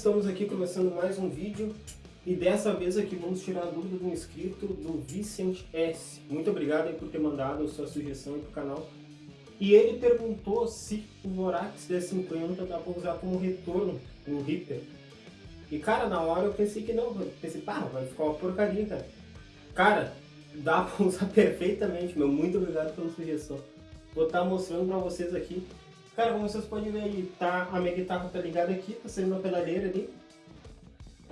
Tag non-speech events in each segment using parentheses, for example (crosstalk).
estamos aqui começando mais um vídeo e dessa vez aqui vamos tirar a dúvida do inscrito do Vicente S. Muito obrigado por ter mandado a sua sugestão para o canal. E ele perguntou se o Vorax D50 dá para usar como retorno no Reaper. E cara, na hora eu pensei que não, pensei, pá, vai ficar uma porcaria, cara. Cara, dá para (laughs) usar perfeitamente, meu. Muito obrigado pela sugestão. Vou estar tá mostrando para vocês aqui Cara, como vocês podem ver aí, tá, a minha guitarra tá ligada aqui, tá saindo na pedaleira ali.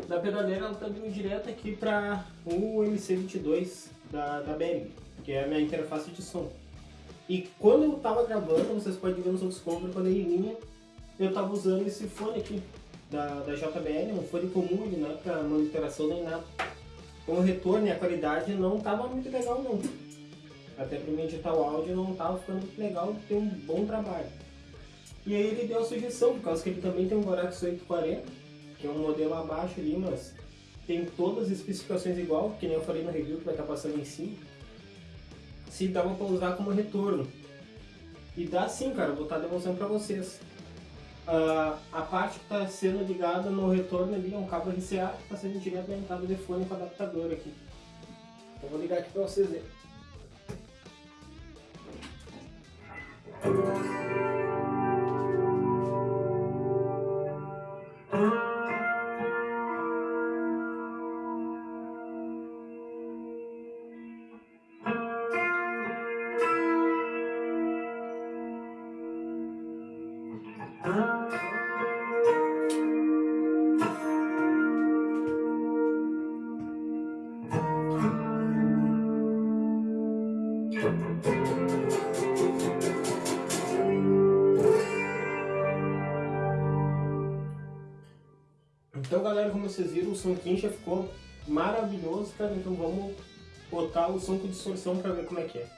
Da pedaleira ela tá vindo direto aqui para o MC22 da, da Behringer, que é a minha interface de som. E quando eu tava gravando, vocês podem ver nos outros covers, quando ele vinha, eu tava usando esse fone aqui da, da JBL, um fone comum, ele não é pra monitoração nem nada. Com o retorno e a qualidade não tava muito legal não. Até para mim editar o áudio não tava ficando muito legal, ter um bom trabalho. E aí ele deu a sugestão, por causa que ele também tem um Vorax 840, que é um modelo abaixo ali, mas tem todas as especificações igual, que nem eu falei no review que vai estar passando em cima. Se dava para usar como retorno. E dá sim, cara, vou estar demonstrando para vocês. Uh, a parte que está sendo ligada no retorno ali é um cabo RCA que está sendo direto da entrada de fone com adaptador aqui. Eu vou ligar aqui para vocês verem. Então galera, como vocês viram, o som já ficou maravilhoso, cara. Então vamos botar o som com distorção para ver como é que é.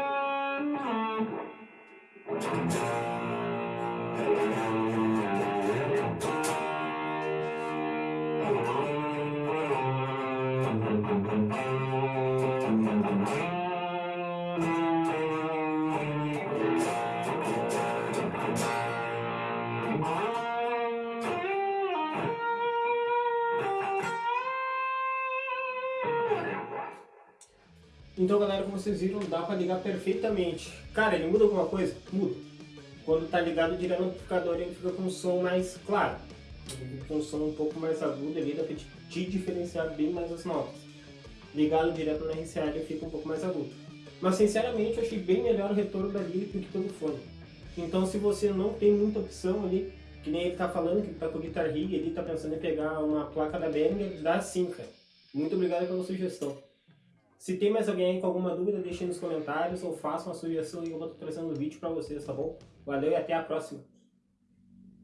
Então galera, como vocês viram, dá para ligar perfeitamente. Cara, ele muda alguma coisa? Muda. Quando tá ligado direto no amplificador, ele fica com um som mais claro. Com um som um pouco mais agudo ali, dá pra te diferenciar bem mais as notas. Ligado direto na RCA, ele fica um pouco mais agudo. Mas sinceramente, eu achei bem melhor o retorno da Lyric do que pelo fone. Então se você não tem muita opção ali, que nem ele tá falando, que tá com o Guitar Rig, ele tá pensando em pegar uma placa da Behringer, dá sim, cara. Muito obrigado pela sugestão. Se tem mais alguém aí com alguma dúvida, deixe nos comentários ou faça uma sugestão e eu vou trazendo um vídeo para vocês, tá bom? Valeu e até a próxima!